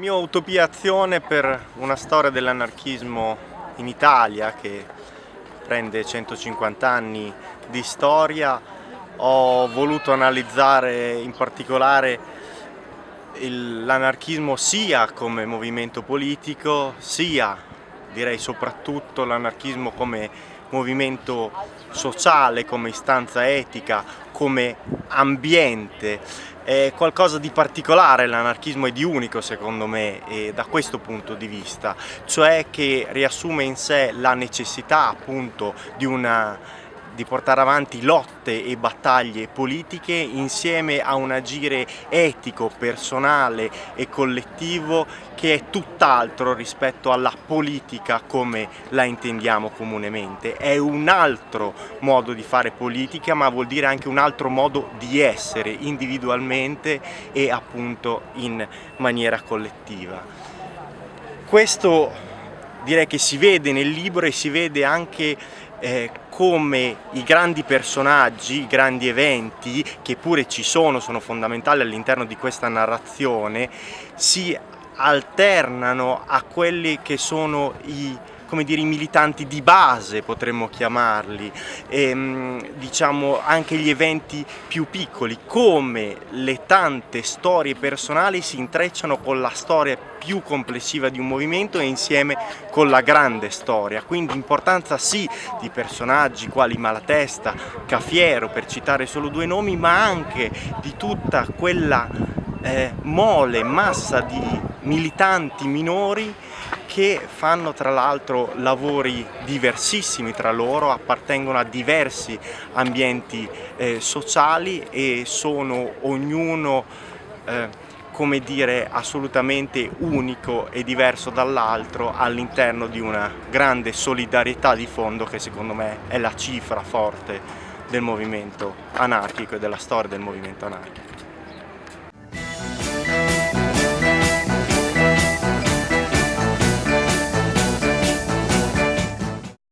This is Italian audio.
mio utopia azione per una storia dell'anarchismo in Italia che prende 150 anni di storia. Ho voluto analizzare in particolare l'anarchismo sia come movimento politico sia direi soprattutto l'anarchismo come movimento sociale, come istanza etica, come ambiente. È qualcosa di particolare l'anarchismo e di unico secondo me da questo punto di vista, cioè che riassume in sé la necessità appunto di una di portare avanti lotte e battaglie politiche insieme a un agire etico, personale e collettivo che è tutt'altro rispetto alla politica come la intendiamo comunemente. È un altro modo di fare politica ma vuol dire anche un altro modo di essere individualmente e appunto in maniera collettiva. Questo direi che si vede nel libro e si vede anche eh, come i grandi personaggi, i grandi eventi, che pure ci sono, sono fondamentali all'interno di questa narrazione, si alternano a quelli che sono i come dire, i militanti di base potremmo chiamarli, e, ehm, diciamo anche gli eventi più piccoli, come le tante storie personali si intrecciano con la storia più complessiva di un movimento e insieme con la grande storia, quindi importanza sì di personaggi quali Malatesta, Cafiero per citare solo due nomi, ma anche di tutta quella eh, mole, massa di militanti minori che fanno tra l'altro lavori diversissimi tra loro, appartengono a diversi ambienti eh, sociali e sono ognuno eh, come dire assolutamente unico e diverso dall'altro all'interno di una grande solidarietà di fondo che secondo me è la cifra forte del movimento anarchico e della storia del movimento anarchico.